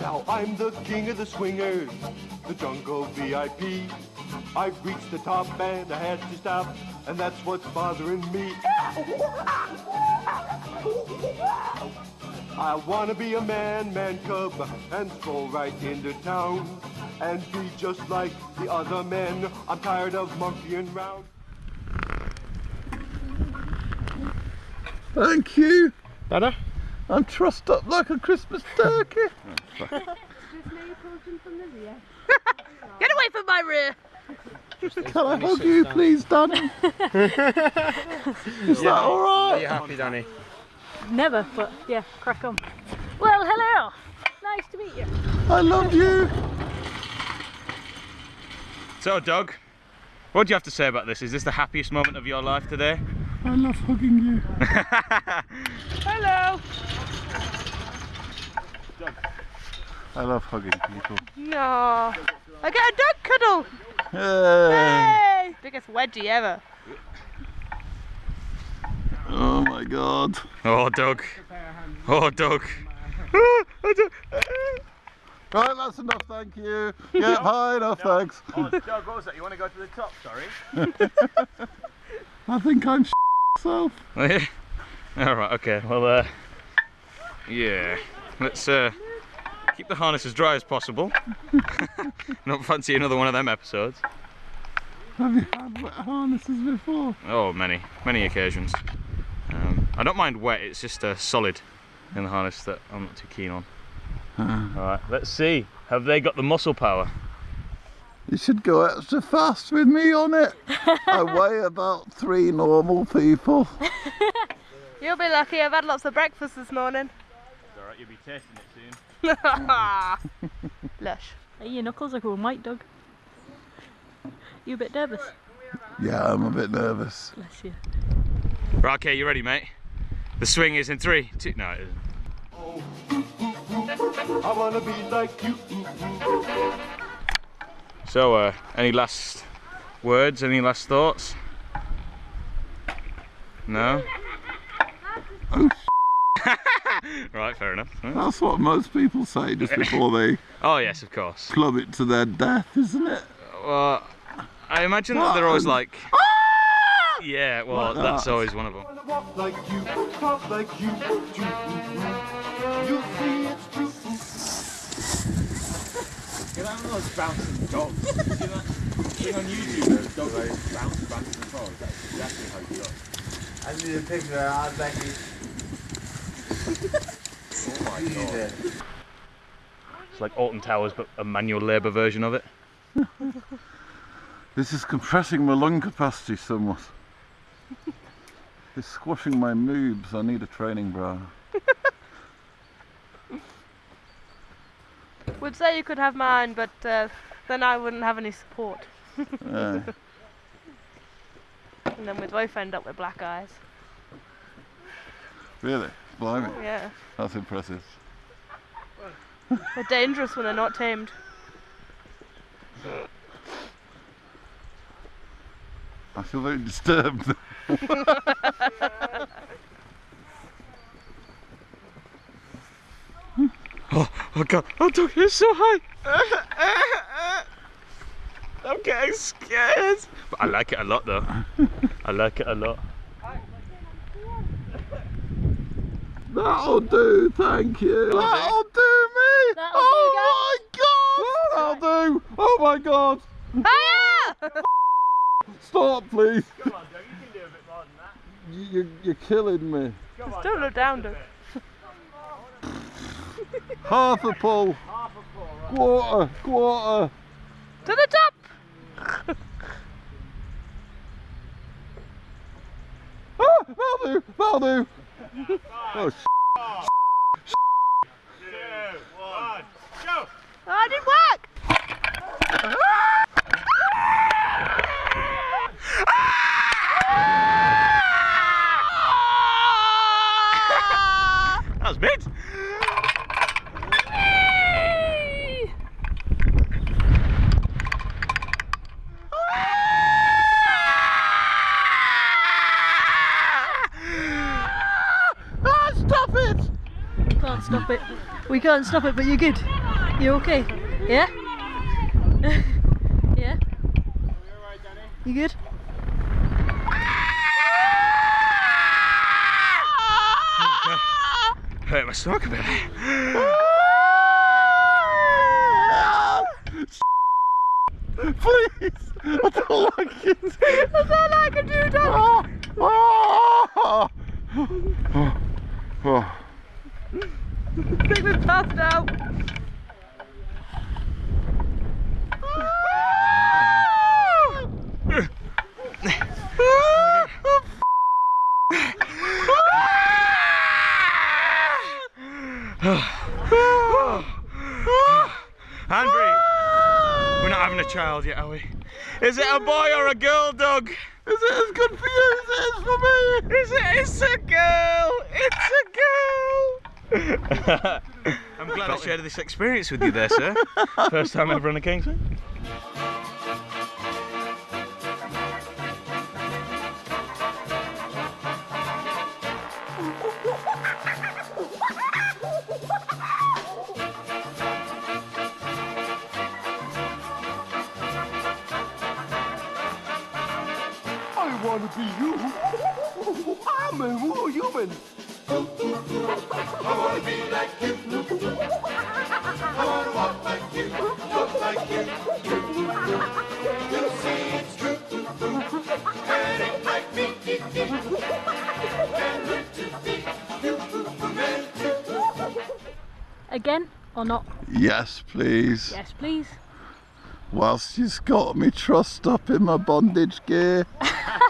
Now I'm the king of the swingers, the jungle VIP. I've reached the top and I had to stop, and that's what's bothering me. I wanna be a man, man cub, and stroll right into town, and be just like the other men. I'm tired of monkeying round. Thank you. Dada? I'm trussed up like a Christmas turkey. Get away from my rear! Can I hug you, please, Danny? Is that all Are you happy, Danny? Never, but yeah, crack on. Well, hello! Nice to meet you. I love you. So, Doug, what do you have to say about this? Is this the happiest moment of your life today? I love hugging you. Hello! I love hugging people. No. I get a dog cuddle! Hey. Hey! Biggest wedgie ever. Oh my god. Oh, Doug. Oh, Doug. Right, that's enough, thank you. Yeah, high enough, thanks. Oh, Doug, what was that? You want to go to the top, sorry? I think I'm myself. Alright, okay, well, uh, yeah. Let's, uh, keep the harness as dry as possible. Not fancy another one of them episodes. Have you had wet harnesses before? Oh, many, many occasions. Um, I don't mind wet, it's just uh, solid in the harness that I'm not too keen on. Alright, let's see. Have they got the muscle power? You should go extra fast with me on it. I weigh about three normal people. You'll be lucky, I've had lots of breakfast this morning. Alright, you'll be tasting it soon. Lush. Hey, your knuckles are going white, Doug. You a bit nervous? Yeah, I'm a bit nervous. Bless you. Right, okay, you ready, mate? The swing is in three, two, no, it isn't. Oh. I wanna be like you. So, uh, any last words, any last thoughts? No? right, fair enough. Huh? That's what most people say just before they Oh, yes, of course. plummet to their death, isn't it? Well, I imagine that they're always like, yeah, well, Like that's that. always one of them. Wanna walk like you, talk like you. do. You'll see it's. Get out of those bouncing dogs. See that thing on YouTube? Those dogs that bounce, bounce and fall. That's exactly how you look. I need a picture. I'll back. Oh my god. It's like Alton Towers, but a manual labour version of it. This is compressing my lung capacity somewhat. It's squashing my moobs. I need a training bra. Would say you could have mine, but uh, then I wouldn't have any support. Uh, And then we'd both end up with black eyes. really? Blimey. Yeah. That's impressive. They're dangerous when they're not tamed. I feel very disturbed. Oh oh god, oh Doug, you're so high! I'm getting scared! But I like it a lot though. I like it a lot. That'll do, thank you. That'll do me. That'll oh my god. That'll do. Oh my god. Hiya! Stop, please. Come on, Doug, you can do a bit more than that. You, you're, you're killing me. Come on, Don't look down, Doug. Half a pull. half a four, right? Quarter. Quarter. To the top! Ah, that'll do. That'll do. Oh, Two, one, go! Oh, it didn't work! That was mid! Stop it! We can't stop it. We can't stop it, but you're good. You're okay? Yeah? yeah? You good? Hurt my stomach a bit. Please! I don't like it! I don't like it, dude oh, oh, oh. I think we've passed out. Henry, we're not having a child yet, are we? Is it a boy or a girl, Doug? Is it as good for you as it is for me? Is it? It's a girl. It's a girl. I'm glad I shared this experience with you there, sir. First time ever on a Kingsman. I want to be you. I'm a woo human. I want to be like you. I want to walk like you, talk like you. You see it's true. And act like me. And learn to be human too. Again or not? Yes, please. Yes, please. Whilst you've got me trussed up in my bondage gear.